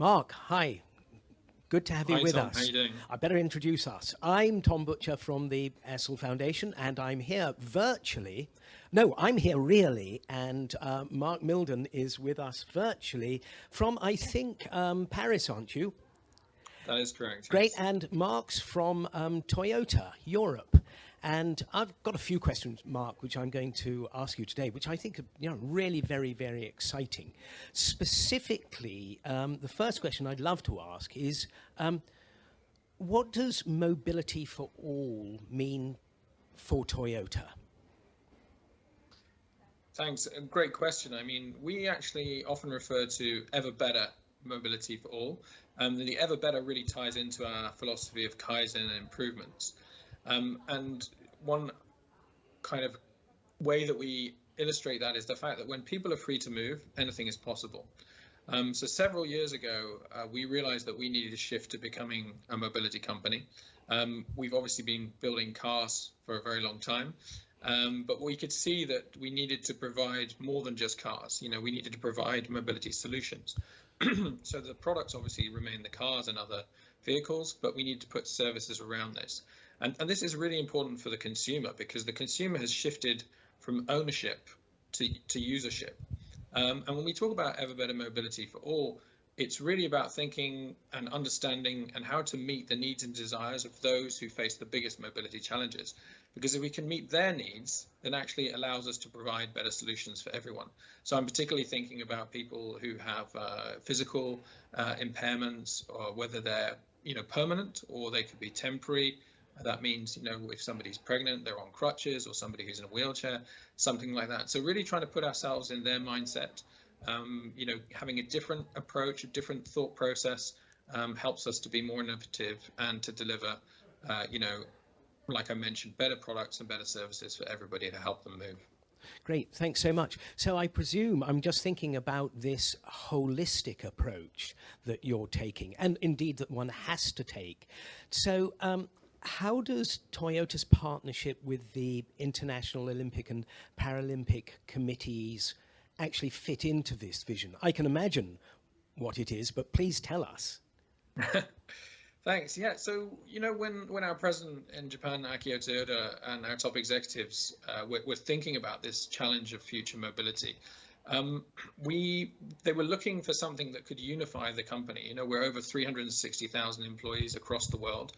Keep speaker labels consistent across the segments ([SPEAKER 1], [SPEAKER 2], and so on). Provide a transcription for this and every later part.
[SPEAKER 1] Mark, hi. Good to have you
[SPEAKER 2] Hi,
[SPEAKER 1] with
[SPEAKER 2] Tom.
[SPEAKER 1] us.
[SPEAKER 2] How you doing?
[SPEAKER 1] I better introduce us. I'm Tom Butcher from the Essl Foundation, and I'm here virtually. No, I'm here really, and uh, Mark Milden is with us virtually from, I think, um, Paris, aren't you?
[SPEAKER 2] That is correct.
[SPEAKER 1] Great,
[SPEAKER 2] yes.
[SPEAKER 1] and Mark's from um, Toyota Europe. And I've got a few questions, Mark, which I'm going to ask you today, which I think are you know, really very, very exciting. Specifically, um, the first question I'd love to ask is, um, what does mobility for all mean for Toyota?
[SPEAKER 2] Thanks. Great question. I mean, we actually often refer to ever better mobility for all. Um, the ever better really ties into our philosophy of Kaizen and improvements. Um, and one kind of way that we illustrate that is the fact that when people are free to move, anything is possible. Um, so several years ago, uh, we realized that we needed to shift to becoming a mobility company. Um, we've obviously been building cars for a very long time, um, but we could see that we needed to provide more than just cars. You know, we needed to provide mobility solutions. so the products obviously remain the cars and other vehicles, but we need to put services around this. And, and this is really important for the consumer because the consumer has shifted from ownership to, to usership. Um, and when we talk about ever better mobility for all, it's really about thinking and understanding and how to meet the needs and desires of those who face the biggest mobility challenges. Because if we can meet their needs, then actually it allows us to provide better solutions for everyone. So I'm particularly thinking about people who have uh, physical uh, impairments, or whether they're you know permanent or they could be temporary. That means, you know, if somebody's pregnant, they're on crutches, or somebody who's in a wheelchair, something like that. So really trying to put ourselves in their mindset, um, you know, having a different approach, a different thought process um, helps us to be more innovative and to deliver, uh, you know, like I mentioned, better products and better services for everybody to help them move.
[SPEAKER 1] Great, thanks so much. So I presume I'm just thinking about this holistic approach that you're taking, and indeed that one has to take. So um, how does Toyota's partnership with the International Olympic and Paralympic committees actually fit into this vision? I can imagine what it is, but please tell us.
[SPEAKER 2] Thanks. Yeah. So you know, when when our president in Japan, Akio Toyoda, and our top executives uh, were, were, thinking about this challenge of future mobility, um, we they were looking for something that could unify the company. You know, we're over 360,000 employees across the world,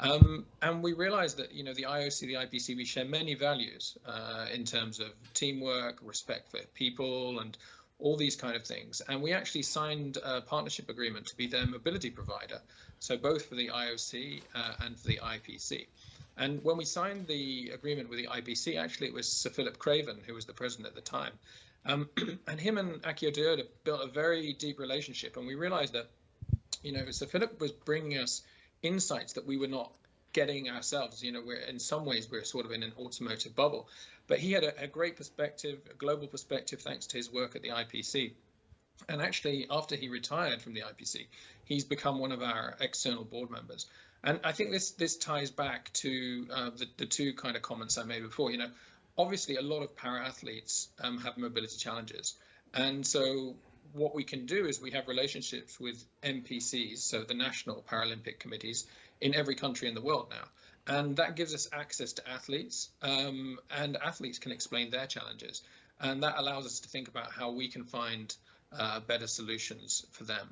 [SPEAKER 2] um, and we realized that you know the IOC, the IPC, we share many values uh, in terms of teamwork, respect for people, and all these kind of things. And we actually signed a partnership agreement to be their mobility provider. So both for the IOC uh, and for the IPC. And when we signed the agreement with the IPC, actually it was Sir Philip Craven, who was the president at the time. Um, and him and Akio Toyoda built a very deep relationship. And we realized that, you know, Sir Philip was bringing us insights that we were not getting ourselves. You know, we're in some ways we're sort of in an automotive bubble, but he had a, a great perspective, a global perspective, thanks to his work at the IPC. And actually, after he retired from the IPC, he's become one of our external board members. And I think this this ties back to uh, the, the two kind of comments I made before. You know, obviously a lot of para athletes um, have mobility challenges, and so what we can do is we have relationships with NPCs, so the national Paralympic committees in every country in the world now. And that gives us access to athletes, um, and athletes can explain their challenges. And that allows us to think about how we can find uh, better solutions for them.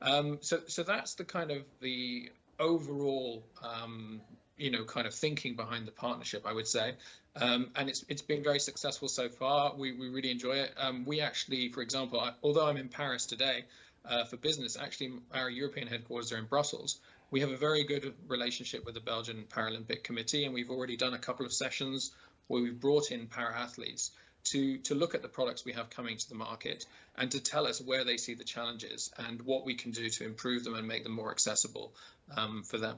[SPEAKER 2] Um, so, so that's the kind of the overall, um, you know, kind of thinking behind the partnership, I would say. Um, and it's it's been very successful so far. We we really enjoy it. Um, we actually, for example, I, although I'm in Paris today uh, for business, actually our European headquarters are in Brussels. We have a very good relationship with the Belgian Paralympic Committee, and we've already done a couple of sessions where we've brought in para athletes to to look at the products we have coming to the market and to tell us where they see the challenges and what we can do to improve them and make them more accessible um, for them.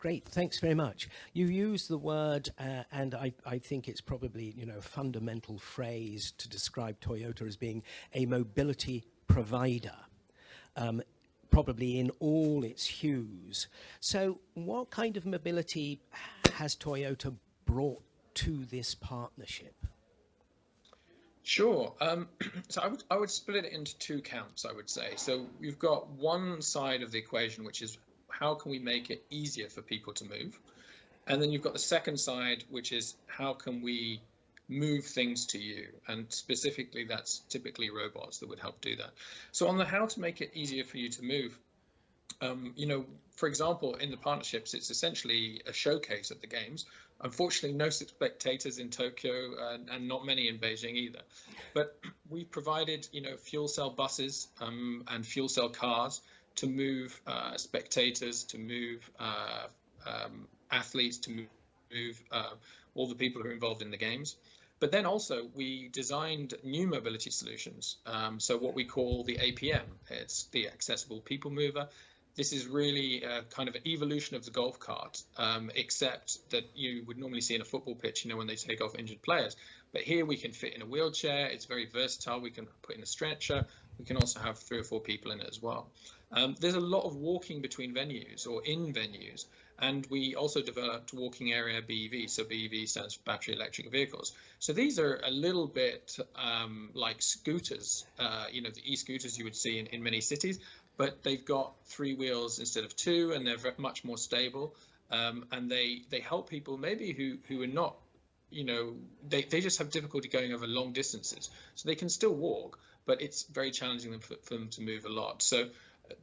[SPEAKER 1] Great, thanks very much. You use the word, uh, and I, I, think it's probably you know a fundamental phrase to describe Toyota as being a mobility provider, um, probably in all its hues. So, what kind of mobility has Toyota brought to this partnership?
[SPEAKER 2] Sure. Um, so I would I would split it into two camps. I would say. So you've got one side of the equation, which is how can we make it easier for people to move, and then you've got the second side, which is how can we move things to you, and specifically that's typically robots that would help do that. So on the how to make it easier for you to move, um, you know, for example, in the partnerships, it's essentially a showcase at the games. Unfortunately, no spectators in Tokyo and, and not many in Beijing either. But we provided, you know, fuel cell buses um, and fuel cell cars to move uh, spectators, to move uh, um, athletes, to move, uh, all the people who are involved in the games. But then also we designed new mobility solutions. Um, so what we call the APM, it's the accessible people mover. This is really a kind of an evolution of the golf cart, um, except that you would normally see in a football pitch, you know, when they take off injured players. But here we can fit in a wheelchair. It's very versatile. We can put in a stretcher. We can also have three or four people in it as well. Um, there's a lot of walking between venues or in venues. And we also developed walking area BEV. So BEV stands for battery electric vehicles. So these are a little bit um, like scooters, uh, you know, the e-scooters you would see in, in many cities, but they've got three wheels instead of two, and they're much more stable. Um, and they they help people maybe who who are not you know they, they just have difficulty going over long distances so they can still walk but it's very challenging for, for them to move a lot so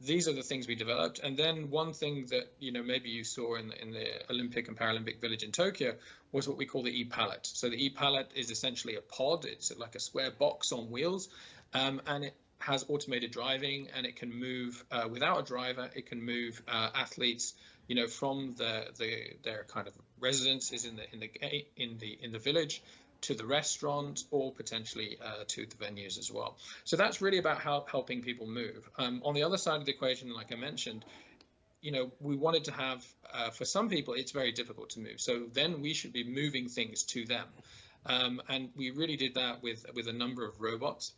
[SPEAKER 2] these are the things we developed. And then one thing that you know maybe you saw in the, in the Olympic and Paralympic Village in Tokyo was what we call the e-pallet. So the e-pallet is essentially a pod. It's like a square box on wheels, um, and it has automated driving and it can move uh, without a driver. It can move uh, athletes, you know, from the, the their kind of residences in the in the in the in the village to the restaurant or potentially uh, to the venues as well. So that's really about how, helping people move. Um, on the other side of the equation, like I mentioned, you know, we wanted to have, uh, for some people, it's very difficult to move. So then we should be moving things to them. Um, and we really did that with, with a number of robots.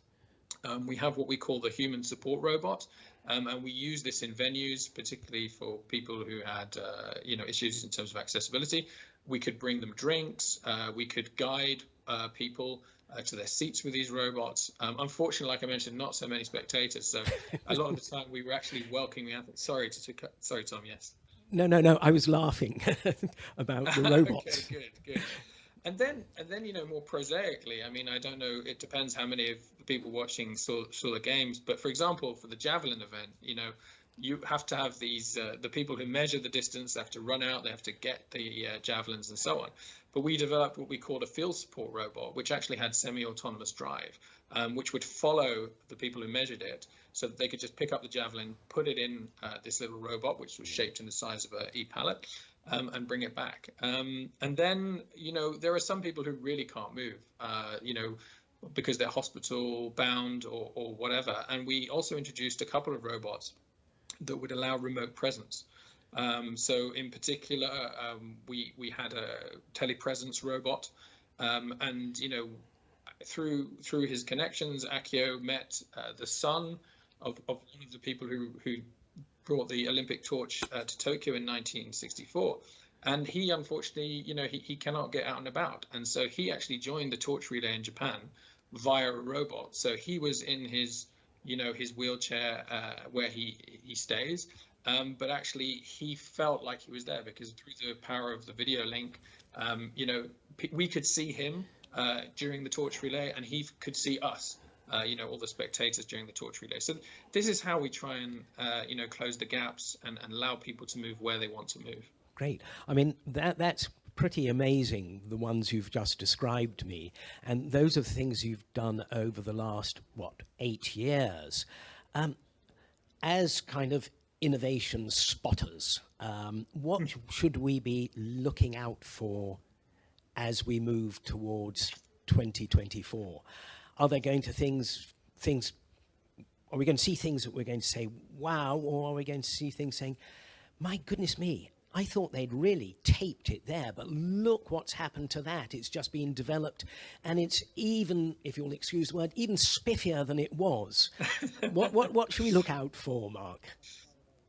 [SPEAKER 2] Um, we have what we call the human support robot, um, and we use this in venues, particularly for people who had, uh, you know, issues in terms of accessibility. We could bring them drinks. Uh, we could guide uh, people uh, to their seats with these robots. Um, unfortunately, like I mentioned, not so many spectators. So a lot of the time we were actually welcoming athletes. Sorry to, to sorry, Tom. Yes.
[SPEAKER 1] No, no, no. I was laughing about the robots.
[SPEAKER 2] okay, good, good. And then, and then, you know, more prosaically, I mean, I don't know. It depends how many of the people watching saw, saw the games. But for example, for the javelin event, you know, you have to have these uh, the people who measure the distance they have to run out they have to get the uh, javelins and so on but we developed what we called a field support robot which actually had semi-autonomous drive um, which would follow the people who measured it so that they could just pick up the javelin put it in uh, this little robot which was shaped in the size of a e-pallet um, and bring it back um, and then you know there are some people who really can't move uh, you know because they're hospital bound or, or whatever and we also introduced a couple of robots that would allow remote presence. Um, so in particular, um, we we had a telepresence robot, um, and you know, through through his connections, Akio met uh, the son of, of one of the people who who brought the Olympic torch uh, to Tokyo in 1964. And he unfortunately, you know, he, he cannot get out and about. And so he actually joined the torch relay in Japan via a robot. So he was in his you know, his wheelchair uh, where he he stays. Um, but actually, he felt like he was there because through the power of the video link, um, you know, we could see him uh, during the torch relay, and he could see us. Uh, you know, all the spectators during the torch relay. So this is how we try and, uh, you know, close the gaps and, and allow people to move where they want to move.
[SPEAKER 1] Great. I mean, that that's pretty amazing, the ones you've just described to me. And those are things you've done over the last, what, eight years. Um, as kind of innovation spotters, um, what hmm. should we be looking out for as we move towards 2024? Are there going to things, things, are we going to see things that we're going to say, wow, or are we going to see things saying, my goodness me, I thought they'd really taped it there, but look what's happened to that. It's just been developed, and it's even, if you'll excuse the word, even spiffier than it was. what, what, what should we look out for, Mark?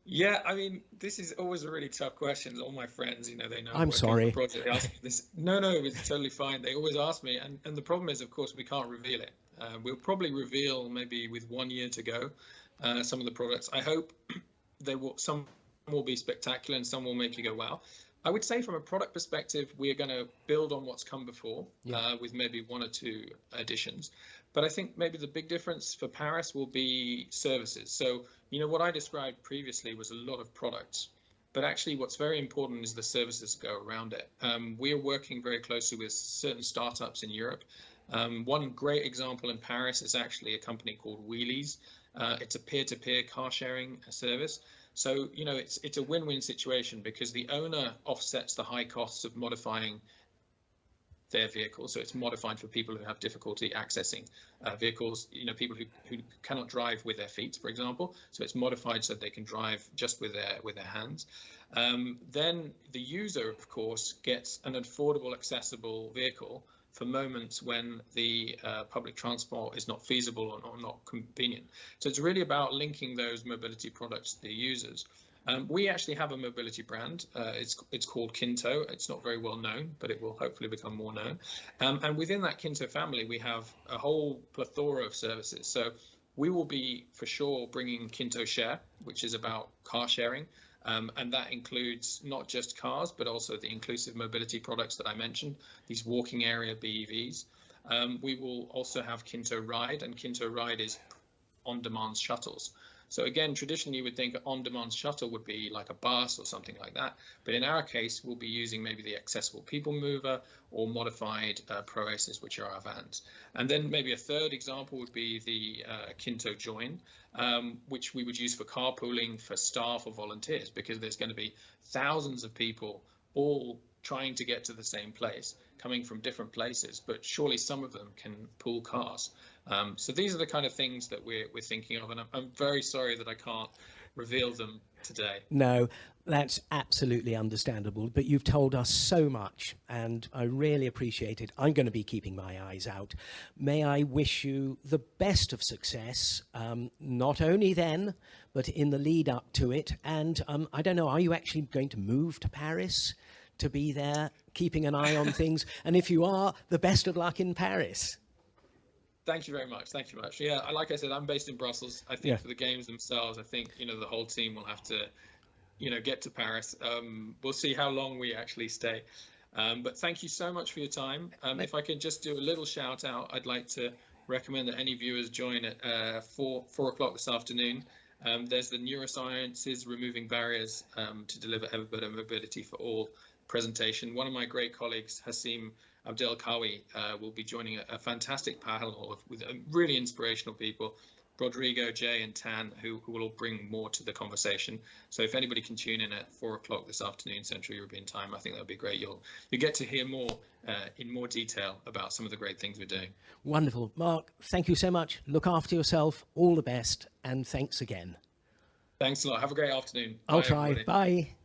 [SPEAKER 2] Yeah, I mean, this is always a really tough question. All my friends, you know, they know.
[SPEAKER 1] I'm sorry.
[SPEAKER 2] Project, they ask me this. No, no, it's totally fine. They always ask me, and, and the problem is, of course, we can't reveal it. Uh, we'll probably reveal maybe with one year to go uh, some of the products. I hope they will. Some will be spectacular and some will make you go wow. I would say from a product perspective, we are going to build on what's come before yeah. uh, with maybe one or two additions. But I think maybe the big difference for Paris will be services. So, you know, what I described previously was a lot of products. But actually, what's very important is the services go around it. Um, we are working very closely with certain startups in Europe. Um, one great example in Paris is actually a company called Wheeliz. Uh, it's a peer-to-peer car sharing service. So, you know, it's it's a win-win situation because the owner offsets the high costs of modifying their vehicle. So it's modified for people who have difficulty accessing uh, vehicles, you know, people who, who cannot drive with their feet, for example. So it's modified so they can drive just with their with their hands. Um, then the user, of course, gets an affordable, accessible vehicle for moments when the uh, public transport is not feasible or, or, not convenient. So it's really about linking those mobility products to the users. Um, we actually have a mobility brand. Uh, it's it's called Kinto. It's not very well known, but it will hopefully become more known. Um, and within that Kinto family, we have a whole plethora of services. So we will be for sure bringing Kinto Share, which is about car sharing. Um, and that includes not just cars, but also the inclusive mobility products that I mentioned, these walking area BEVs. Um, we will also have Kinto Ride, and Kinto Ride is on-demand shuttles. So again, traditionally you would think on-demand shuttle would be like a bus or something like that. But in our case, we'll be using maybe the accessible people mover or modified uh, ProAces, which are our vans. And then maybe a third example would be the uh, Kinto Join, um, which we would use for carpooling for staff or volunteers, because there's going to be thousands of people all trying to get to the same place, coming from different places, but surely some of them can pool cars. Um, so these are the kind of things that we're, we're thinking of, and I'm, I'm very sorry that I can't reveal them today.
[SPEAKER 1] No, that's absolutely understandable, but you've told us so much and I really appreciate it. I'm going to be keeping my eyes out. May I wish you the best of success, um, not only then, but in the lead up to it. And um, I don't know, are you actually going to move to Paris to be there, keeping an eye on things? And if you are, the best of luck in Paris.
[SPEAKER 2] Thank you very much. Thank you much. Yeah, like I said, I'm based in Brussels. I think yeah. for the games themselves, I think you know the whole team will have to, you know, get to Paris. Um, we'll see how long we actually stay. Um, but thank you so much for your time. Um, if I can just do a little shout out, I'd like to recommend that any viewers join at uh, four four o'clock this afternoon. Um, there's the neurosciences removing barriers um, to deliver ever better mobility for all presentation. One of my great colleagues, Hasim Abdel Kawi uh, will be joining a, a fantastic panel of, with uh, really inspirational people. Rodrigo, Jay, and Tan, who, who, will all bring more to the conversation. So if anybody can tune in at four o'clock this afternoon, Central European time, I think that would be great. You'll you get to hear more uh, in more detail about some of the great things we're doing.
[SPEAKER 1] Wonderful, Mark. Thank you so much. Look after yourself. All the best, and thanks again.
[SPEAKER 2] Thanks a lot. Have a great afternoon.
[SPEAKER 1] I'll Bye, try. Everybody. Bye.